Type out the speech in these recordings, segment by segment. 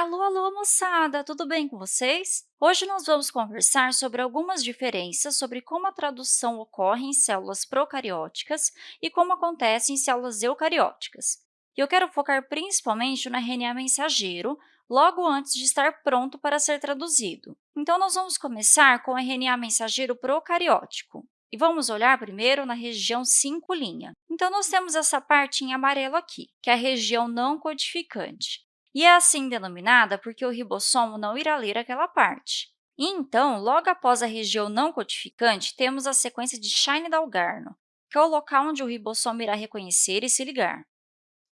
Alô, alô, moçada! Tudo bem com vocês? Hoje nós vamos conversar sobre algumas diferenças sobre como a tradução ocorre em células procarióticas e como acontece em células eucarióticas. E eu quero focar principalmente no RNA mensageiro, logo antes de estar pronto para ser traduzido. Então, nós vamos começar com o RNA mensageiro procariótico. E vamos olhar primeiro na região 5'. Então, nós temos essa parte em amarelo aqui, que é a região não codificante e é assim denominada porque o ribossomo não irá ler aquela parte. E, então, logo após a região não codificante, temos a sequência de Shine-Dalgarno, que é o local onde o ribossomo irá reconhecer e se ligar.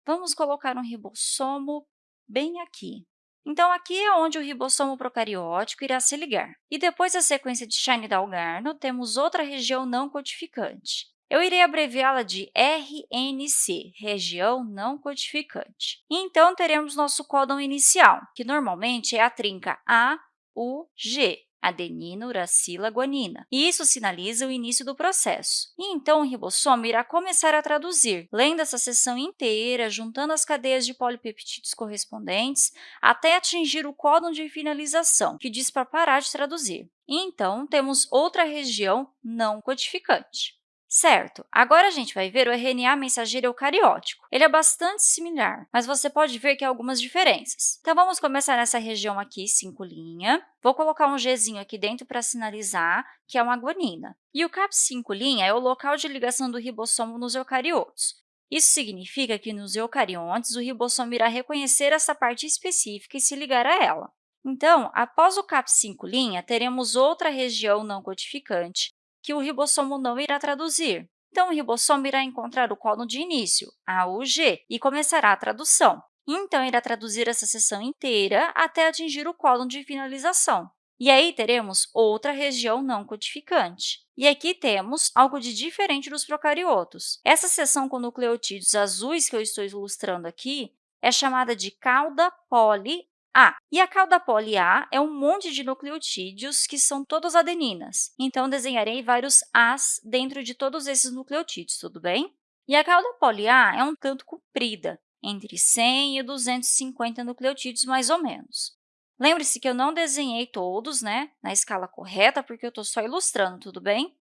Vamos colocar um ribossomo bem aqui. Então, aqui é onde o ribossomo procariótico irá se ligar. E depois da sequência de Shine-Dalgarno, temos outra região não codificante. Eu irei abreviá-la de RNC, região não codificante. Então, teremos nosso códon inicial, que normalmente é a trinca A, U, G, adenina, uracila, guanina. E isso sinaliza o início do processo. E, então, o ribossomo irá começar a traduzir, lendo essa seção inteira, juntando as cadeias de polipeptídeos correspondentes, até atingir o códon de finalização, que diz para parar de traduzir. E, então, temos outra região não codificante. Certo, agora a gente vai ver o RNA mensageiro eucariótico. Ele é bastante similar, mas você pode ver que há algumas diferenças. Então, vamos começar nessa região aqui, 5'. Vou colocar um Gzinho aqui dentro para sinalizar que é uma guanina. E o CAP 5' é o local de ligação do ribossomo nos eucariotos. Isso significa que nos eucariontes, o ribossomo irá reconhecer essa parte específica e se ligar a ela. Então, após o CAP 5', teremos outra região não codificante, que o ribossomo não irá traduzir. Então, o ribossomo irá encontrar o códon de início, AUG, e começará a tradução. Então, irá traduzir essa seção inteira até atingir o códon de finalização. E aí teremos outra região não codificante. E aqui temos algo de diferente dos procariotos. Essa seção com nucleotídeos azuis que eu estou ilustrando aqui é chamada de cauda poli a. E a cauda poli A é um monte de nucleotídeos que são todos adeninas. Então, desenharei vários As dentro de todos esses nucleotídeos, tudo bem? E a cauda poli A é um tanto comprida, entre 100 e 250 nucleotídeos, mais ou menos. Lembre-se que eu não desenhei todos né, na escala correta, porque eu estou só ilustrando, tudo bem?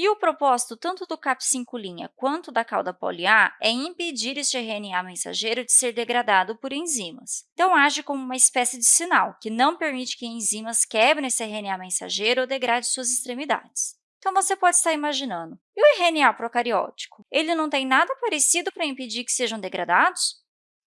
E o propósito tanto do CAP5' quanto da cauda poli-A é impedir este RNA mensageiro de ser degradado por enzimas. Então, age como uma espécie de sinal, que não permite que enzimas quebrem esse RNA mensageiro ou degradem suas extremidades. Então, você pode estar imaginando, e o RNA procariótico? Ele não tem nada parecido para impedir que sejam degradados?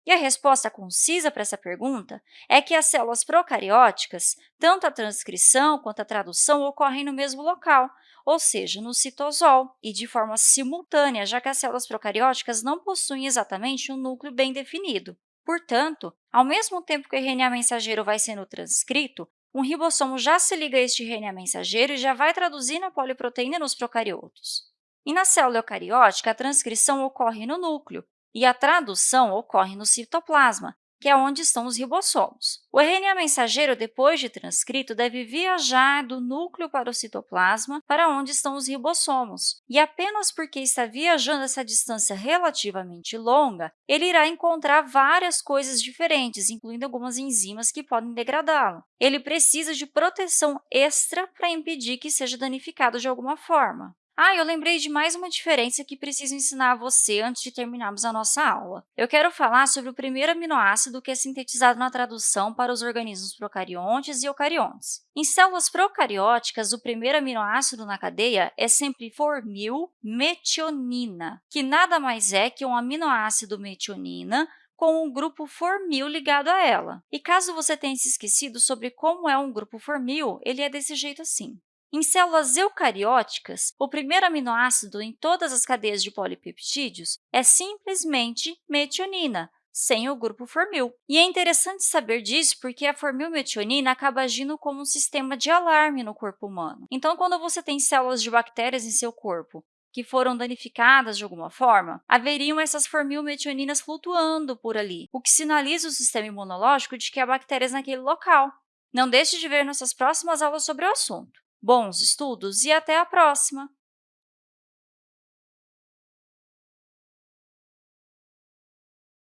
E a resposta concisa para essa pergunta é que as células procarióticas, tanto a transcrição quanto a tradução ocorrem no mesmo local, ou seja, no citosol, e de forma simultânea, já que as células procarióticas não possuem exatamente um núcleo bem definido. Portanto, ao mesmo tempo que o RNA mensageiro vai sendo transcrito, um ribossomo já se liga a este RNA mensageiro e já vai traduzindo a poliproteína nos procariotos. E na célula eucariótica, a transcrição ocorre no núcleo, e a tradução ocorre no citoplasma, que é onde estão os ribossomos. O RNA mensageiro, depois de transcrito, deve viajar do núcleo para o citoplasma, para onde estão os ribossomos. E apenas porque está viajando essa distância relativamente longa, ele irá encontrar várias coisas diferentes, incluindo algumas enzimas que podem degradá-lo. Ele precisa de proteção extra para impedir que seja danificado de alguma forma. Ah, eu lembrei de mais uma diferença que preciso ensinar a você antes de terminarmos a nossa aula. Eu quero falar sobre o primeiro aminoácido que é sintetizado na tradução para os organismos procariontes e eucariontes. Em células procarióticas, o primeiro aminoácido na cadeia é sempre formilmetionina, que nada mais é que um aminoácido metionina com um grupo formil ligado a ela. E caso você tenha se esquecido sobre como é um grupo formil, ele é desse jeito assim. Em células eucarióticas, o primeiro aminoácido em todas as cadeias de polipeptídeos é simplesmente metionina, sem o grupo formil. E é interessante saber disso porque a formilmetionina acaba agindo como um sistema de alarme no corpo humano. Então, quando você tem células de bactérias em seu corpo que foram danificadas de alguma forma, haveriam essas formilmetioninas flutuando por ali, o que sinaliza o sistema imunológico de que há bactérias naquele local. Não deixe de ver nossas próximas aulas sobre o assunto. Bons estudos e até a próxima!